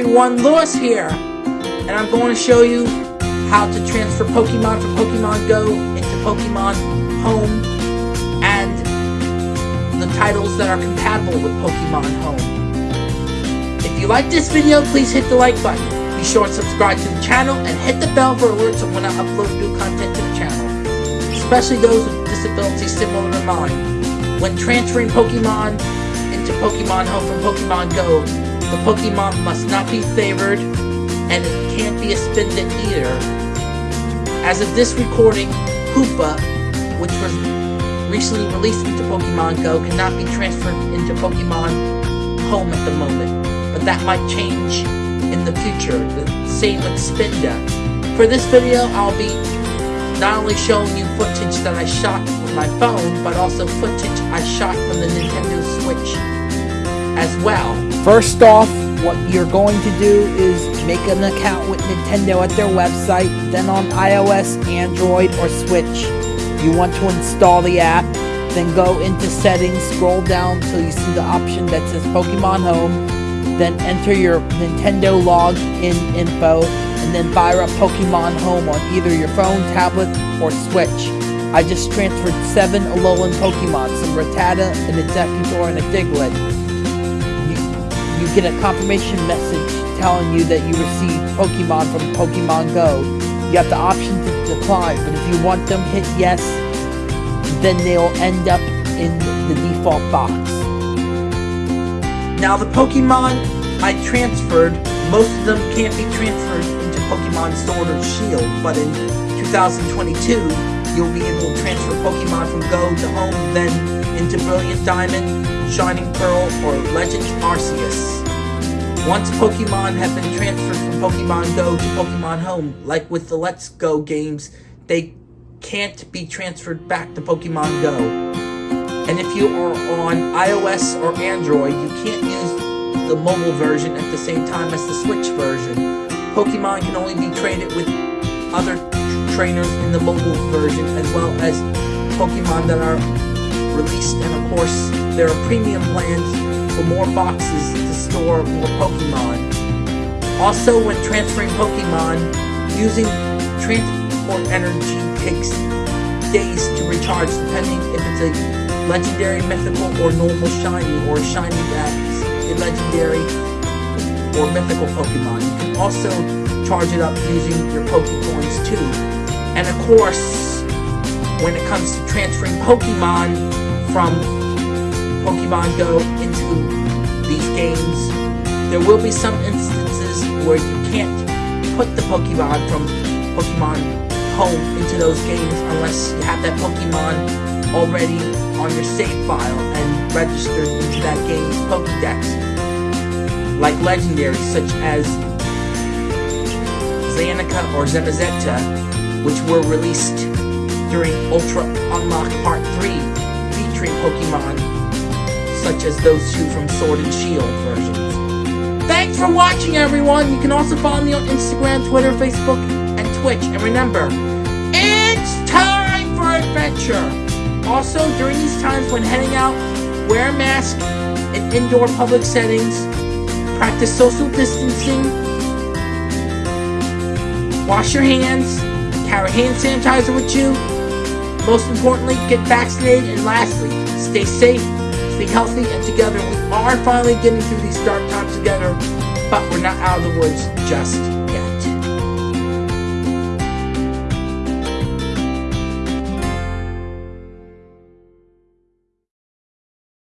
everyone, Lewis here, and I'm going to show you how to transfer Pokemon from Pokemon Go into Pokemon Home and the titles that are compatible with Pokemon Home. If you like this video, please hit the like button. Be sure to subscribe to the channel and hit the bell for alerts of when I upload new content to the channel, especially those with disabilities similar to mine. When transferring Pokemon into Pokemon Home from Pokemon Go, the Pokemon must not be favored, and it can't be a Spinda either. As of this recording, Hoopa, which was recently released into Pokemon Go, cannot be transferred into Pokemon Home at the moment, but that might change in the future. The same with Spinda. For this video, I'll be not only showing you footage that I shot with my phone, but also footage I shot from the Nintendo Switch well. First off, what you're going to do is make an account with Nintendo at their website, then on iOS, Android, or Switch. You want to install the app, then go into settings, scroll down till you see the option that says Pokemon Home, then enter your Nintendo login info, and then fire up Pokemon Home on either your phone, tablet, or Switch. I just transferred seven Alolan Pokemon, some Rattata, an Exeggutor, and a Diglett you get a confirmation message telling you that you received Pokemon from Pokemon Go. You have the option to decline, but if you want them, hit yes, then they'll end up in the default box. Now the Pokemon I transferred, most of them can't be transferred into Pokemon Sword or Shield, but in 2022, you'll be able to transfer Pokemon from Go to Home, then into Brilliant Diamond, Shining Pearl, or Legend Arceus. Once Pokemon have been transferred from Pokemon Go to Pokemon Home, like with the Let's Go games, they can't be transferred back to Pokemon Go. And if you are on iOS or Android, you can't use the mobile version at the same time as the Switch version. Pokemon can only be traded with other trainers in the mobile version, as well as Pokemon that are released, and of course, there are premium plans for more boxes to store more Pokemon. Also, when transferring Pokemon, using transport energy takes days to recharge depending if it's a legendary, mythical, or normal shiny, or shiny that's a legendary or mythical Pokemon. You can also charge it up using your Pokecoins too. And of course, when it comes to transferring Pokemon from Pokemon Go into these games, there will be some instances where you can't put the Pokemon from Pokemon Home into those games unless you have that Pokemon already on your save file and registered into that game's Pokedex. Like legendaries such as Zanika or Zamazenta, which were released during Ultra Unlock Part such as those two from Sword and Shield versions. Thanks for watching, everyone! You can also follow me on Instagram, Twitter, Facebook, and Twitch. And remember, it's time for adventure! Also, during these times when heading out, wear a mask in indoor public settings, practice social distancing, wash your hands, carry hand sanitizer with you, most importantly, get vaccinated, and lastly, stay safe, stay healthy, and together. We are finally getting through these dark times together, but we're not out of the woods just